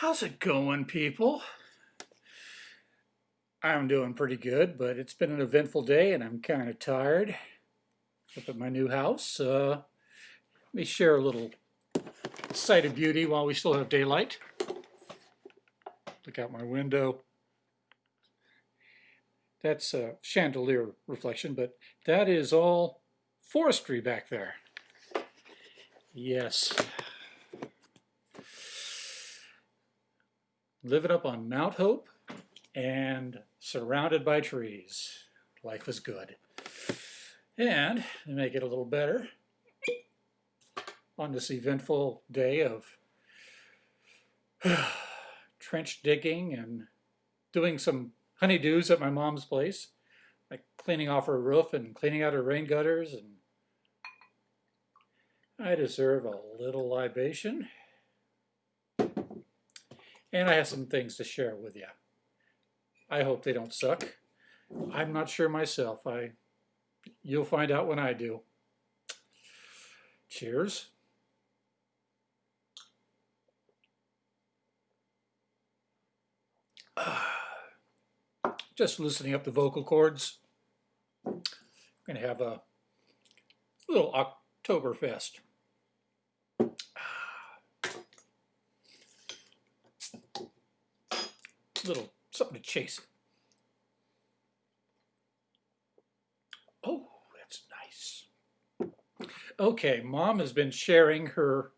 How's it going, people? I'm doing pretty good, but it's been an eventful day and I'm kind of tired. Up at my new house. Uh, let me share a little sight of beauty while we still have daylight. Look out my window. That's a chandelier reflection, but that is all forestry back there. Yes. Living up on Mount Hope and surrounded by trees. Life is good. And to make it a little better, on this eventful day of trench digging and doing some honeydews at my mom's place, like cleaning off her roof and cleaning out her rain gutters. And I deserve a little libation. And I have some things to share with you. I hope they don't suck. I'm not sure myself. I, You'll find out when I do. Cheers. Just loosening up the vocal cords. I'm going to have a little Oktoberfest. Little something to chase it. Oh, that's nice. Okay, mom has been sharing her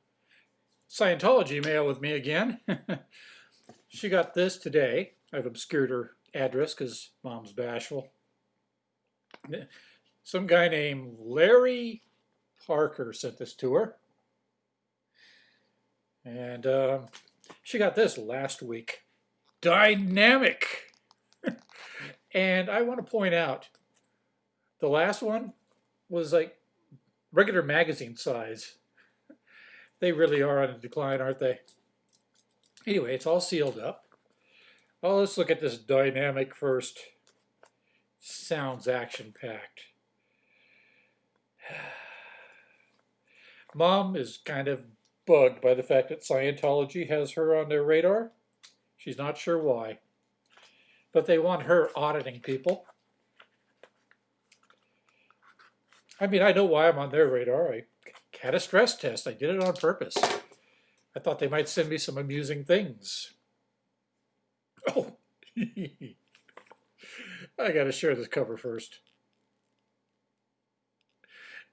Scientology mail with me again. she got this today. I've obscured her address because mom's bashful. Some guy named Larry Parker sent this to her. And uh, she got this last week. Dynamic! and I want to point out, the last one was like regular magazine size. They really are on a decline, aren't they? Anyway, it's all sealed up. Well, let's look at this dynamic first. Sounds action-packed. Mom is kind of bugged by the fact that Scientology has her on their radar. She's not sure why. But they want her auditing people. I mean, I know why I'm on their radar. I had a stress test. I did it on purpose. I thought they might send me some amusing things. Oh, I got to share this cover first.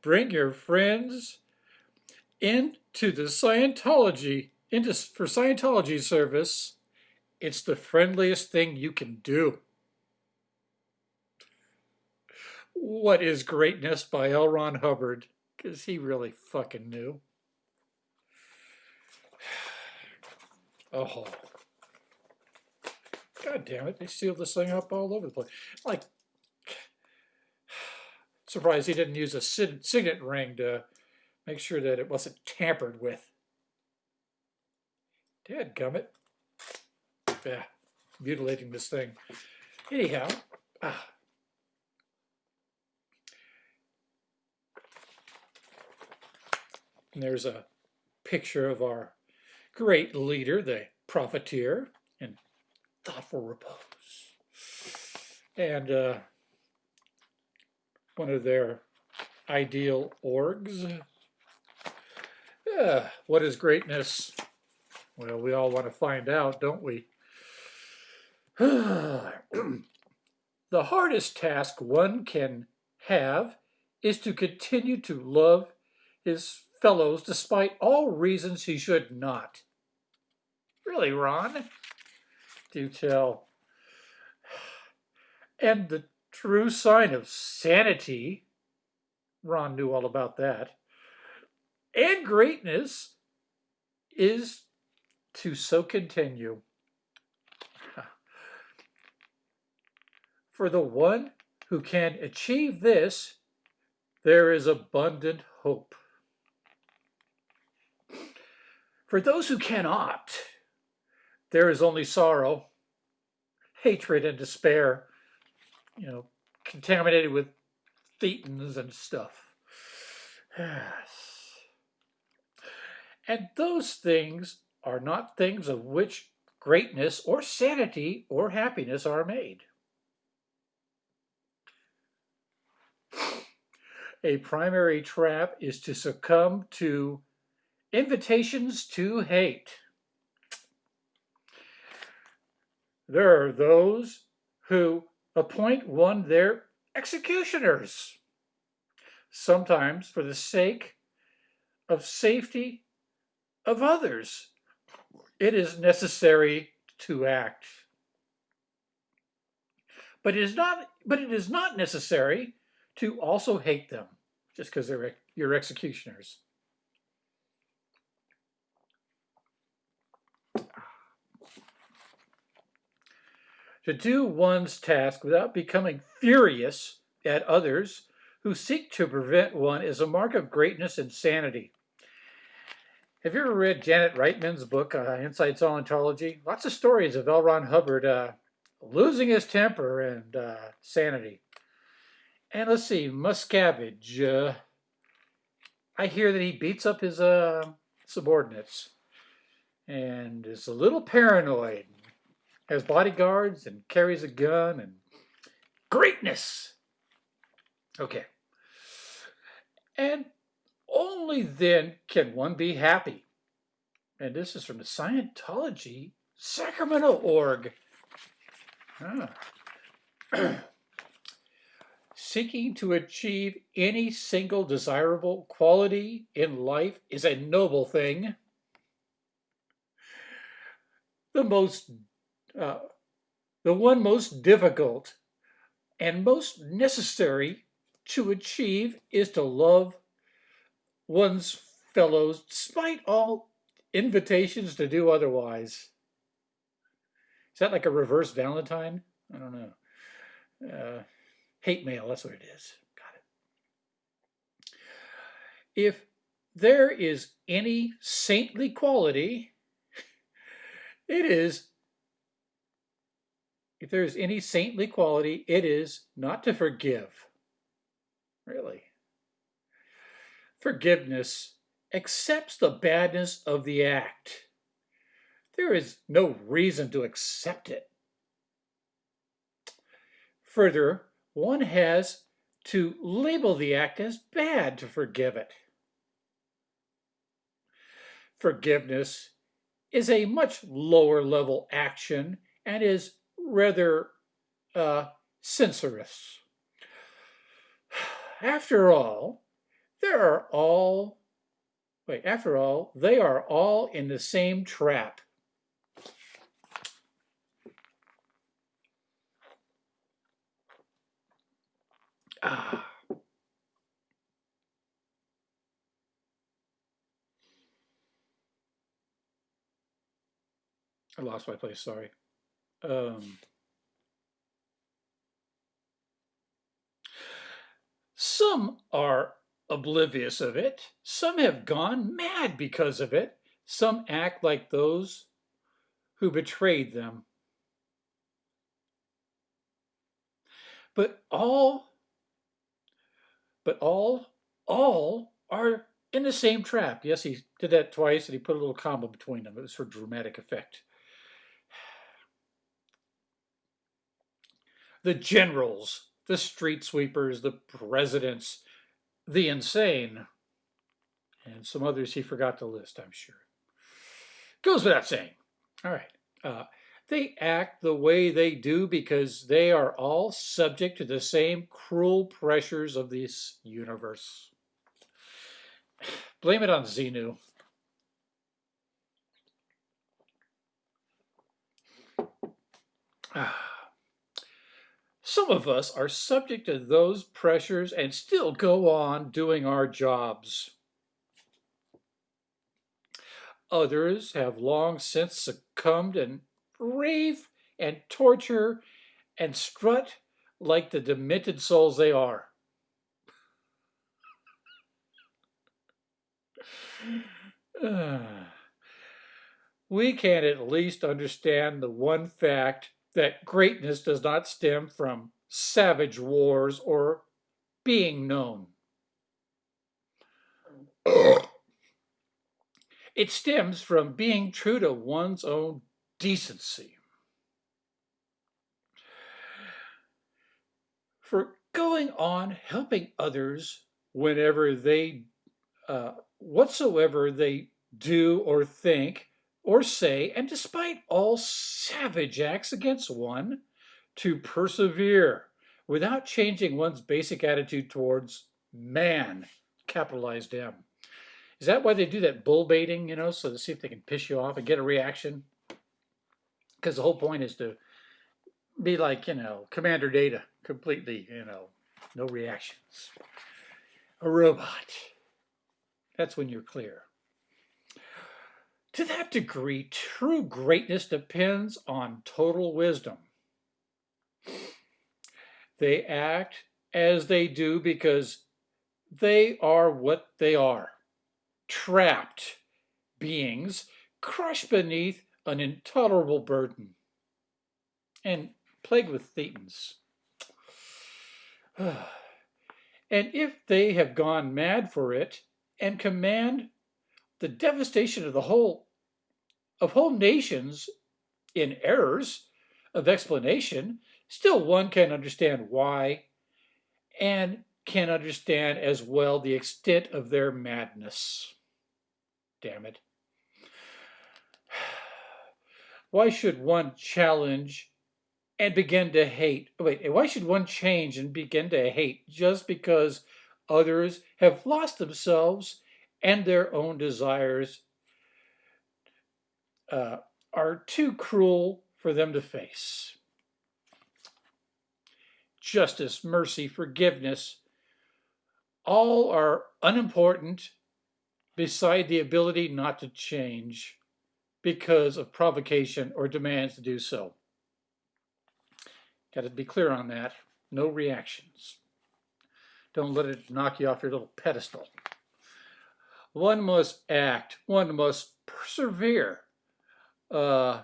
Bring your friends into the Scientology, into, for Scientology service. It's the friendliest thing you can do. What is Greatness by L. Ron Hubbard? Because he really fucking knew. Oh. God damn it, they sealed this thing up all over the place. Like, surprised he didn't use a signet ring to make sure that it wasn't tampered with. Dad Yeah, mutilating this thing. Anyhow. And there's a picture of our great leader, the profiteer, in thoughtful repose. And uh, one of their ideal orgs. Yeah, what is greatness? Well, we all want to find out, don't we? the hardest task one can have is to continue to love his fellows despite all reasons he should not. Really, Ron? Do tell. And the true sign of sanity, Ron knew all about that, and greatness is to so continue. For the one who can achieve this, there is abundant hope. For those who cannot, there is only sorrow, hatred, and despair, you know, contaminated with thetans and stuff. Yes. And those things are not things of which greatness or sanity or happiness are made. A primary trap is to succumb to invitations to hate. There are those who appoint one their executioners, sometimes for the sake of safety of others. It is necessary to act. But it is not, but it is not necessary to also hate them just because they're your executioners. To do one's task without becoming furious at others who seek to prevent one is a mark of greatness and sanity. Have you ever read Janet Reitman's book, uh, Inside Scientology? Lots of stories of L. Ron Hubbard uh, losing his temper and uh, sanity. And let's see, Miscavige. Uh, I hear that he beats up his uh, subordinates and is a little paranoid. Has bodyguards and carries a gun and greatness. Okay. And only then can one be happy. And this is from the Scientology Sacramento org. Ah. Seeking to achieve any single desirable quality in life is a noble thing. The most, uh, the one most difficult and most necessary to achieve is to love one's fellows despite all invitations to do otherwise. Is that like a reverse Valentine? I don't know. Uh, hate mail, that's what it is. Got it. If there is any saintly quality, it is, if there is any saintly quality, it is not to forgive. Really. Forgiveness accepts the badness of the act. There is no reason to accept it. Further, one has to label the act as bad to forgive it. Forgiveness is a much lower level action and is rather uh, censorious. After all, there are all, wait, after all, they are all in the same trap. Ah. I lost my place, sorry. Um, some are oblivious of it. Some have gone mad because of it. Some act like those who betrayed them. But all, but all, all are in the same trap. Yes, he did that twice and he put a little comma between them. It was for dramatic effect. The generals, the street sweepers, the presidents, the insane, and some others he forgot to list, I'm sure. Goes without saying. All right. Uh, they act the way they do because they are all subject to the same cruel pressures of this universe. Blame it on Xenu. Some of us are subject to those pressures and still go on doing our jobs. Others have long since succumbed and rave and torture and strut like the demented souls they are. we can at least understand the one fact that greatness does not stem from savage wars or being known. it stems from being true to one's own decency. For going on helping others whenever they, uh, whatsoever they do or think or say, and despite all savage acts against one, to persevere without changing one's basic attitude towards man, capitalized M. Is that why they do that bull baiting, you know, so to see if they can piss you off and get a reaction? Because the whole point is to be like, you know, Commander Data, completely, you know, no reactions. A robot. That's when you're clear. To that degree, true greatness depends on total wisdom. They act as they do because they are what they are trapped beings crushed beneath an intolerable burden and plagued with thetans. and if they have gone mad for it and command the devastation of the whole of whole nations in errors of explanation, still one can understand why and can understand as well the extent of their madness. Damn it. Why should one challenge and begin to hate? Wait, why should one change and begin to hate just because others have lost themselves and their own desires uh, are too cruel for them to face? Justice, mercy, forgiveness, all are unimportant beside the ability not to change because of provocation or demands to do so. Got to be clear on that. No reactions. Don't let it knock you off your little pedestal. One must act. One must persevere. Uh,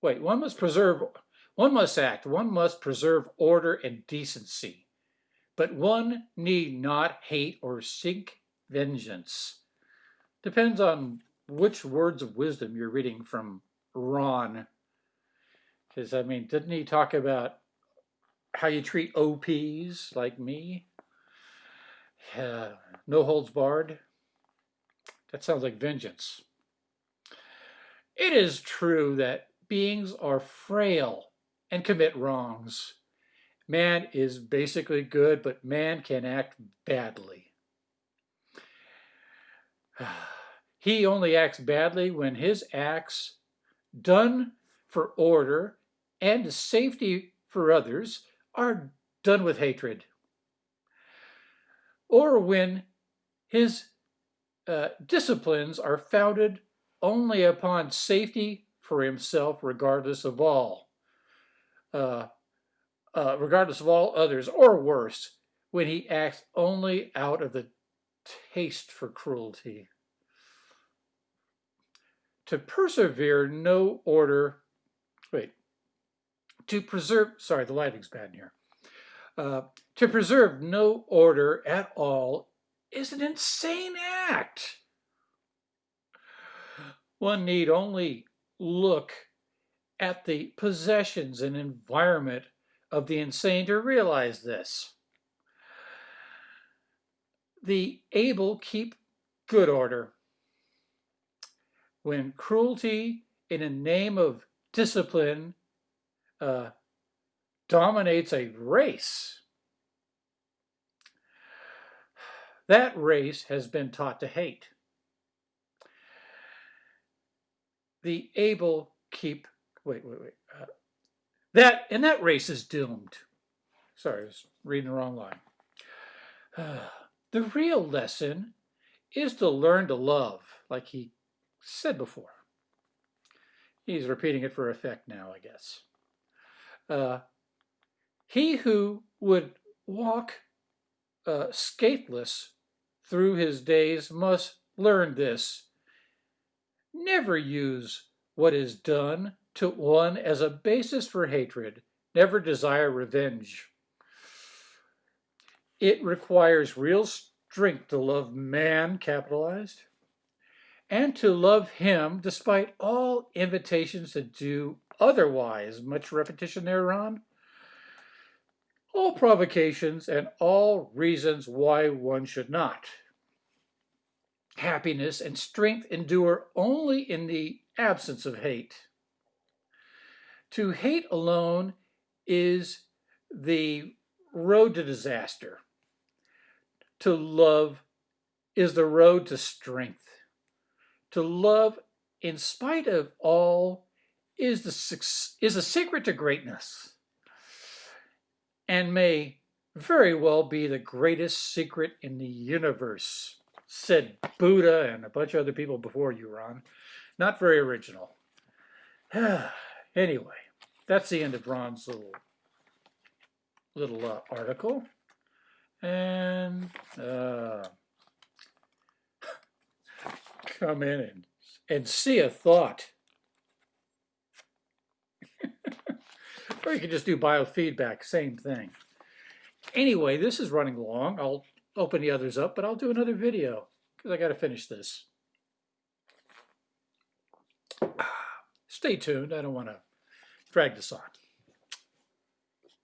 wait, one must preserve. One must act. One must preserve order and decency. But one need not hate or seek vengeance. Depends on which words of wisdom you're reading from Ron. Because, I mean, didn't he talk about how you treat SPs like me? Uh, no holds barred. That sounds like vengeance. It is true that beings are frail and commit wrongs. Man is basically good, but man can act badly. He only acts badly when his acts, done for order and safety for others, are done with hatred. Or when his uh, disciplines are founded only upon safety for himself, regardless of all, uh, uh, regardless of all others, or worse, when he acts only out of the taste for cruelty. To persevere no order, wait, to preserve, sorry, the lighting's bad here. Uh, to preserve no order at all is an insane act. One need only look at the possessions and environment of the insane to realize this. The able keep good order. When cruelty in the name of discipline uh, dominates a race, that race has been taught to hate. The able keep, wait, wait, wait. Uh, that, and that race is doomed. Sorry, I was reading the wrong line. Uh, the real lesson is to learn to love, like he said before. He's repeating it for effect now, I guess. Uh, he who would walk uh, scatheless through his days must learn this. Never use what is done to one as a basis for hatred. Never desire revenge. It requires real strength to love man, capitalized, and to love him despite all invitations to do otherwise. Much repetition there, Ron? All provocations and all reasons why one should not. Happiness and strength endure only in the absence of hate. To hate alone is the road to disaster. To love is the road to strength. To love in spite of all is the is a secret to greatness and may very well be the greatest secret in the universe, said Buddha and a bunch of other people before you, Ron. Not very original. anyway, that's the end of Ron's little little uh, article. And uh, come in and, and see a thought. or you can just do biofeedback, same thing. Anyway, this is running long. I'll open the others up, but I'll do another video because I got to finish this. Stay tuned. I don't want to drag this on.